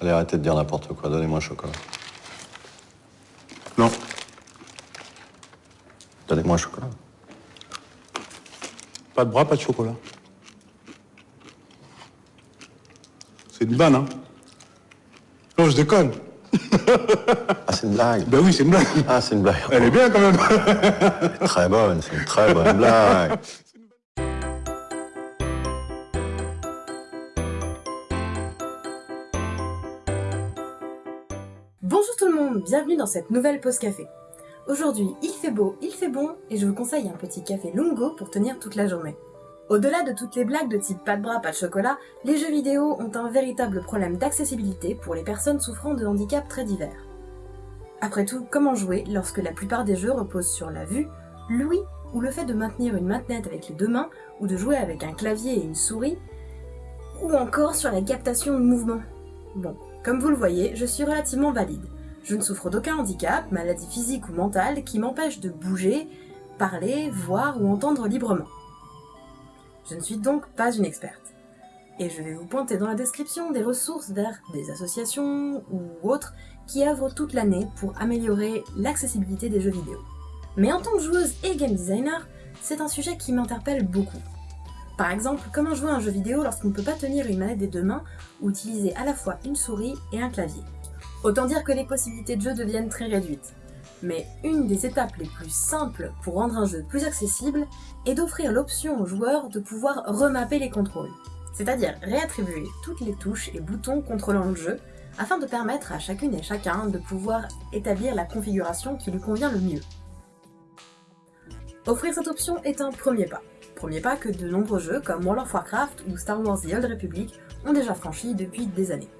Allez, arrêtez de dire n'importe quoi. Donnez-moi un chocolat. Non. Donnez-moi un chocolat. Pas de bras, pas de chocolat. C'est une vanne, hein Non, je déconne. Ah, c'est une blague. Ben oui, c'est une blague. Ah, c'est une blague. Elle est bien quand même. Très bonne, c'est une très bonne blague. bienvenue dans cette nouvelle pause café. Aujourd'hui, il fait beau, il fait bon, et je vous conseille un petit café lungo pour tenir toute la journée. Au-delà de toutes les blagues de type pas de bras, pas de chocolat, les jeux vidéo ont un véritable problème d'accessibilité pour les personnes souffrant de handicaps très divers. Après tout, comment jouer lorsque la plupart des jeux reposent sur la vue, l'ouïe ou le fait de maintenir une manette avec les deux mains ou de jouer avec un clavier et une souris, ou encore sur la captation de mouvement? Bon, comme vous le voyez, je suis relativement valide. Je ne souffre d'aucun handicap, maladie physique ou mentale qui m'empêche de bouger, parler, voir ou entendre librement. Je ne suis donc pas une experte. Et je vais vous pointer dans la description des ressources vers des associations ou autres qui œuvrent toute l'année pour améliorer l'accessibilité des jeux vidéo. Mais en tant que joueuse et game designer, c'est un sujet qui m'interpelle beaucoup. Par exemple, comment jouer un jeu vidéo lorsqu'on ne peut pas tenir une manette des deux mains ou utiliser à la fois une souris et un clavier? Autant dire que les possibilités de jeu deviennent très réduites. Mais une des étapes les plus simples pour rendre un jeu plus accessible est d'offrir l'option aux joueurs de pouvoir remapper les contrôles. C'est-à-dire réattribuer toutes les touches et boutons contrôlant le jeu afin de permettre à chacune et chacun de pouvoir établir la configuration qui lui convient le mieux. Offrir cette option est un premier pas. Premier pas que de nombreux jeux comme World of Warcraft ou Star Wars The Old Republic ont déjà franchi depuis des années.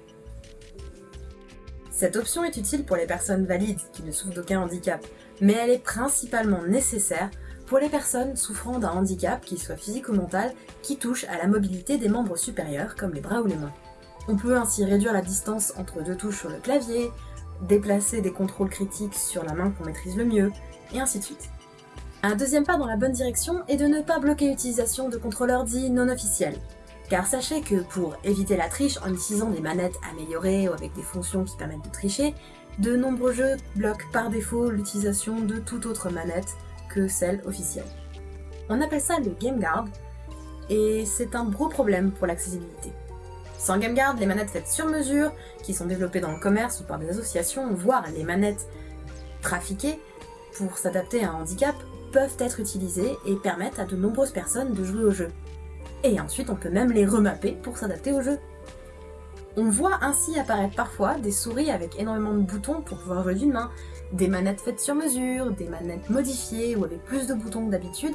Cette option est utile pour les personnes valides qui ne souffrent d'aucun handicap, mais elle est principalement nécessaire pour les personnes souffrant d'un handicap, qu'il soit physique ou mental, qui touche à la mobilité des membres supérieurs comme les bras ou les mains. On peut ainsi réduire la distance entre deux touches sur le clavier, déplacer des contrôles critiques sur la main qu'on maîtrise le mieux, et ainsi de suite. Un deuxième pas dans la bonne direction est de ne pas bloquer l'utilisation de contrôleurs dits non officiels. Car sachez que pour éviter la triche en utilisant des manettes améliorées ou avec des fonctions qui permettent de tricher, de nombreux jeux bloquent par défaut l'utilisation de toute autre manette que celle officielle. On appelle ça le Game Guard, et c'est un gros problème pour l'accessibilité. Sans Game Guard, les manettes faites sur mesure, qui sont développées dans le commerce ou par des associations, voire les manettes trafiquées pour s'adapter à un handicap, peuvent être utilisées et permettent à de nombreuses personnes de jouer au jeu. Et ensuite on peut même les remapper pour s'adapter au jeu. On voit ainsi apparaître parfois des souris avec énormément de boutons pour pouvoir jouer d'une main, des manettes faites sur mesure, des manettes modifiées ou avec plus de boutons que d'habitude,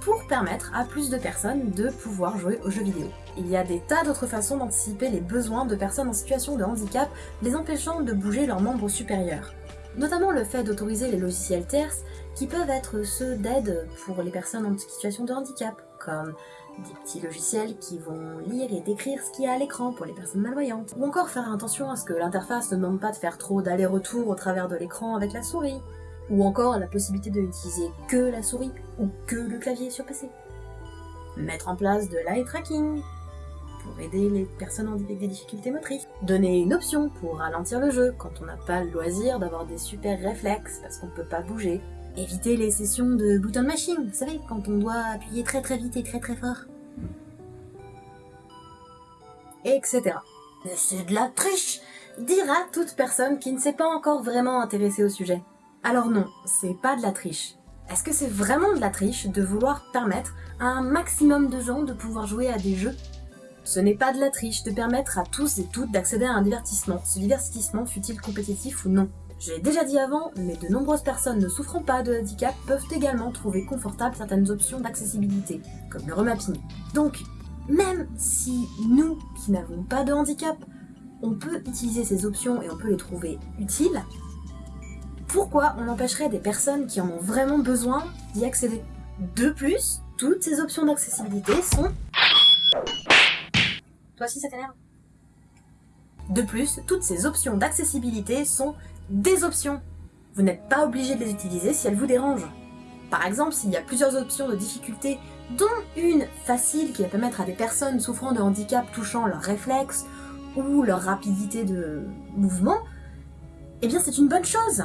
pour permettre à plus de personnes de pouvoir jouer aux jeux vidéo. Il y a des tas d'autres façons d'anticiper les besoins de personnes en situation de handicap, les empêchant de bouger leurs membres supérieurs. Notamment le fait d'autoriser les logiciels tierces qui peuvent être ceux d'aide pour les personnes en situation de handicap, comme des petits logiciels qui vont lire et décrire ce qu'il y a à l'écran pour les personnes malvoyantes. Ou encore faire attention à ce que l'interface ne demande pas de faire trop d'aller-retour au travers de l'écran avec la souris. Ou encore la possibilité de n'utiliser que la souris ou que le clavier sur PC. Mettre en place de l'eye tracking pour aider les personnes avec des difficultés motrices. Donner une option pour ralentir le jeu quand on n'a pas le loisir d'avoir des super réflexes parce qu'on ne peut pas bouger. Éviter les sessions de button machine, vous savez, quand on doit appuyer très très vite et très très fort. Etc. C'est de la triche dira toute personne qui ne s'est pas encore vraiment intéressée au sujet. Alors non, c'est pas de la triche. Est-ce que c'est vraiment de la triche de vouloir permettre à un maximum de gens de pouvoir jouer à des jeux? Ce n'est pas de la triche de permettre à tous et toutes d'accéder à un divertissement, ce divertissement fut-il compétitif ou non? J'ai déjà dit avant, mais de nombreuses personnes ne souffrant pas de handicap peuvent également trouver confortables certaines options d'accessibilité, comme le remapping. Donc, même si nous, qui n'avons pas de handicap, on peut utiliser ces options et on peut les trouver utiles, pourquoi on empêcherait des personnes qui en ont vraiment besoin d'y accéder? De plus, toutes ces options d'accessibilité sont... Toi aussi ça t'énerve? De plus, toutes ces options d'accessibilité sont des options. Vous n'êtes pas obligé de les utiliser si elles vous dérangent. Par exemple, s'il y a plusieurs options de difficulté, dont une facile qui va permettre à des personnes souffrant de handicap touchant leurs réflexes, ou leur rapidité de mouvement, eh bien c'est une bonne chose.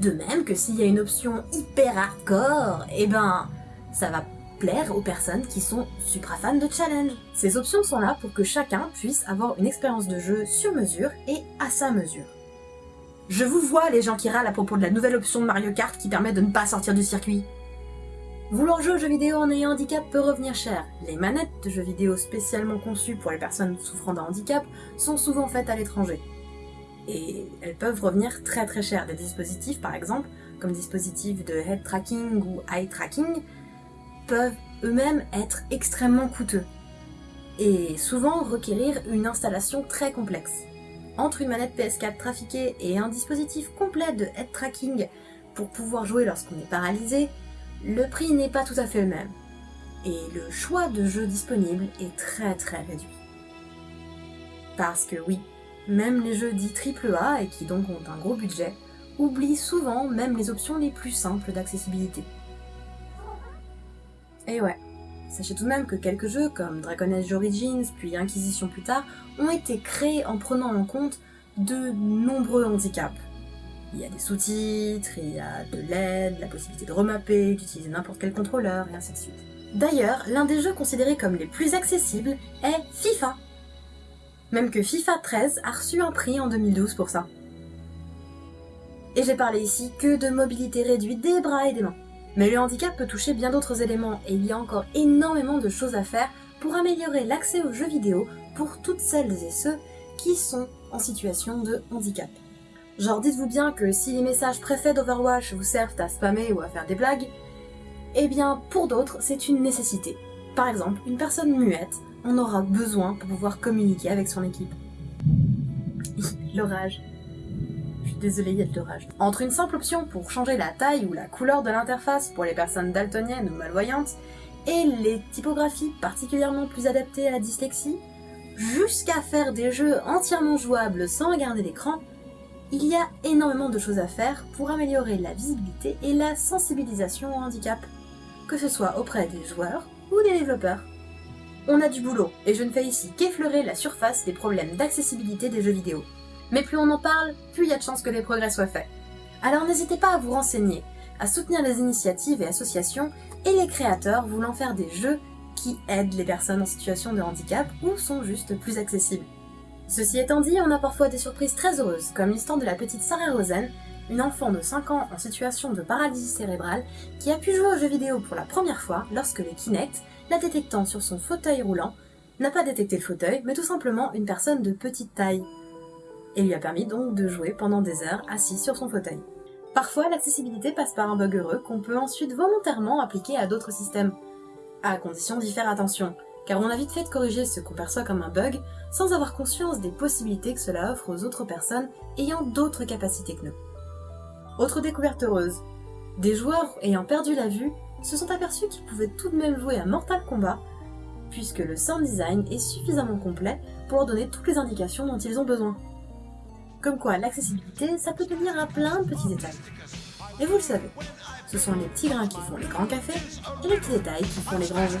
De même que s'il y a une option hyper hardcore, eh ben ça va plaire aux personnes qui sont supra fans de challenge. Ces options sont là pour que chacun puisse avoir une expérience de jeu sur mesure et à sa mesure. Je vous vois les gens qui râlent à propos de la nouvelle option de Mario Kart qui permet de ne pas sortir du circuit. Vouloir jouer aux jeux vidéo en ayant handicap peut revenir cher. Les manettes de jeux vidéo spécialement conçues pour les personnes souffrant d'un handicap sont souvent faites à l'étranger. Et elles peuvent revenir très très cher. Des dispositifs par exemple, comme dispositifs de head tracking ou eye tracking, peuvent eux-mêmes être extrêmement coûteux. Et souvent requérir une installation très complexe. Entre une manette PS4 trafiquée et un dispositif complet de head tracking pour pouvoir jouer lorsqu'on est paralysé, le prix n'est pas tout à fait le même, et le choix de jeux disponibles est très très réduit. Parce que oui, même les jeux dits AAA et qui donc ont un gros budget, oublient souvent même les options les plus simples d'accessibilité. Et ouais, sachez tout de même que quelques jeux comme Dragon Age Origins puis Inquisition plus tard ont été créés en prenant en compte de nombreux handicaps, il y a des sous-titres, il y a de l'aide, la possibilité de remapper, d'utiliser n'importe quel contrôleur, et ainsi de suite. D'ailleurs, l'un des jeux considérés comme les plus accessibles est FIFA. Même que FIFA 13 a reçu un prix en 2012 pour ça. Et j'ai parlé ici que de mobilité réduite des bras et des mains. Mais le handicap peut toucher bien d'autres éléments et il y a encore énormément de choses à faire pour améliorer l'accès aux jeux vidéo pour toutes celles et ceux qui sont en situation de handicap. Genre dites-vous bien que si les messages préfets d'Overwatch vous servent à spammer ou à faire des blagues, eh bien pour d'autres c'est une nécessité. Par exemple, une personne muette en aura besoin pour pouvoir communiquer avec son équipe. l'orage. Suis désolée, il y a de l'orage. Entre une simple option pour changer la taille ou la couleur de l'interface pour les personnes daltoniennes ou malvoyantes, et les typographies particulièrement plus adaptées à la dyslexie, jusqu'à faire des jeux entièrement jouables sans regarder l'écran, il y a énormément de choses à faire pour améliorer la visibilité et la sensibilisation au handicap, que ce soit auprès des joueurs ou des développeurs. On a du boulot, et je ne fais ici qu'effleurer la surface des problèmes d'accessibilité des jeux vidéo. Mais plus on en parle, plus il y a de chances que des progrès soient faits. Alors n'hésitez pas à vous renseigner, à soutenir les initiatives et associations et les créateurs voulant faire des jeux qui aident les personnes en situation de handicap ou sont juste plus accessibles. Ceci étant dit, on a parfois des surprises très heureuses, comme l'histoire de la petite Sarah Rosen, une enfant de 5 ans en situation de paralysie cérébrale qui a pu jouer aux jeux vidéo pour la première fois lorsque le Kinect, la détectant sur son fauteuil roulant, n'a pas détecté le fauteuil, mais tout simplement une personne de petite taille, et lui a permis donc de jouer pendant des heures assis sur son fauteuil. Parfois, l'accessibilité passe par un bug heureux qu'on peut ensuite volontairement appliquer à d'autres systèmes, à condition d'y faire attention, car on a vite fait de corriger ce qu'on perçoit comme un bug sans avoir conscience des possibilités que cela offre aux autres personnes ayant d'autres capacités que nous. Autre découverte heureuse, des joueurs ayant perdu la vue se sont aperçus qu'ils pouvaient tout de même jouer à Mortal Kombat, puisque le sound design est suffisamment complet pour leur donner toutes les indications dont ils ont besoin. Comme quoi, l'accessibilité, ça peut tenir à plein de petits détails. Et vous le savez, ce sont les petits grains qui font les grands cafés et les petits détails qui font les grands jeux.